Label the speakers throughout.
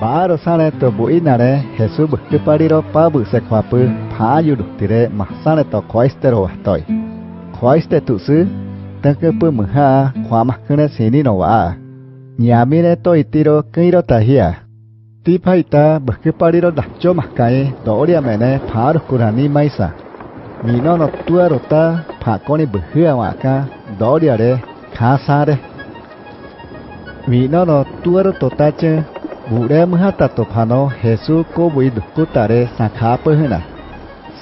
Speaker 1: Baro sale to buinare Jesús bukipariro pa buse kwapu pa yudutire masale to koistero wahtoi. Koiste tusu tanke pu muha kwa makune sini no wa. Nyamire to itiro kiro tahia. Tipaita bukipariro dacho makai doria mene par kurani maisa. Mino no tuarota pa khá xa waka doria re kasare. Mino no tuaro totache Bure mhata to phano Jesu ko bui dukku tare sakha pe hna.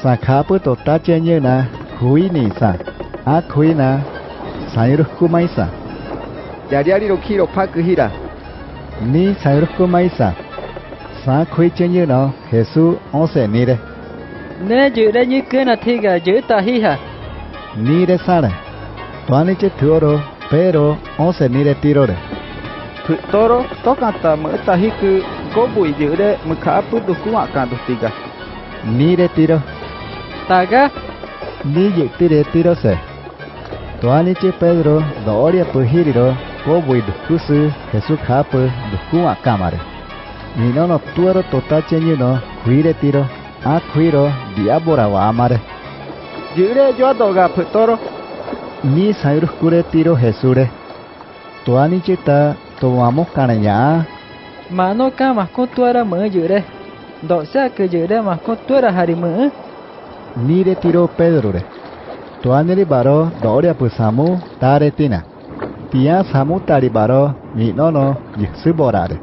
Speaker 1: Sakha pe to ta che như na khui ni sa. A khui na sai ru ku mai sa.
Speaker 2: Yariari ro kiro pak hira.
Speaker 1: Ni sai ru ku mai sa. Sa khui che như no Jesu on se ni re.
Speaker 3: Nè giữ ra như nào thì cả giữ ta hi hả?
Speaker 1: Ni re sa re. Toani che thuoro pero on se ni
Speaker 2: Phu toro to kata me tahi ku go bui giữ de me kha pu du ku ka du tiga.
Speaker 1: Ni re tiro.
Speaker 3: Taga
Speaker 1: Ni ye tire tiro se. Toani che Pedro doria pu hiriro ko bui dukku su Jesu kha pu dukku kamare. Ni no no tuero tota che như no khui re tiro. A khui ro diabora wa amare.
Speaker 2: De yo do ga phu toro.
Speaker 1: Ni sairu kure tiro Jesu re. Toani che ta tomamos
Speaker 3: caranhá. Manoka mahkoto ara mã jyre. Doxa que jyre mahkoto ara
Speaker 1: harimã. Nire tiro Pedro re. Tuanere baro dore tare tina, Tia samu tari baro minono yisiborare.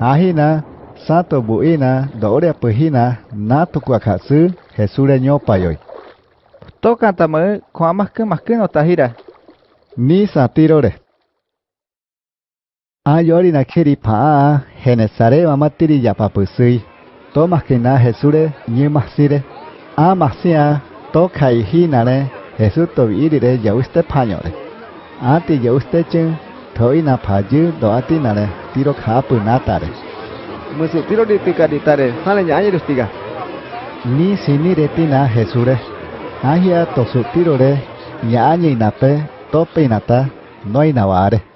Speaker 1: Ahina satu buina dore apuhina nato
Speaker 2: kuakatsu jesure nyopayoi. Toca tamã com a marca marcando tahira.
Speaker 1: Ni satiro re. Ah, Ayori na kiri pa, genesare wa matiri ya papusui. To maskina jesure, ni masire. A masia, to jesu to virire ya pañore. Ati ya uste chen, to ina payu do atinare, tiro kapu natare.
Speaker 2: Musi, tiro ditika ditare, di tare, sale. Ni
Speaker 1: sinire tina jesure. Ahia to su tirore, ya ayer inape, to peinata, no inavare.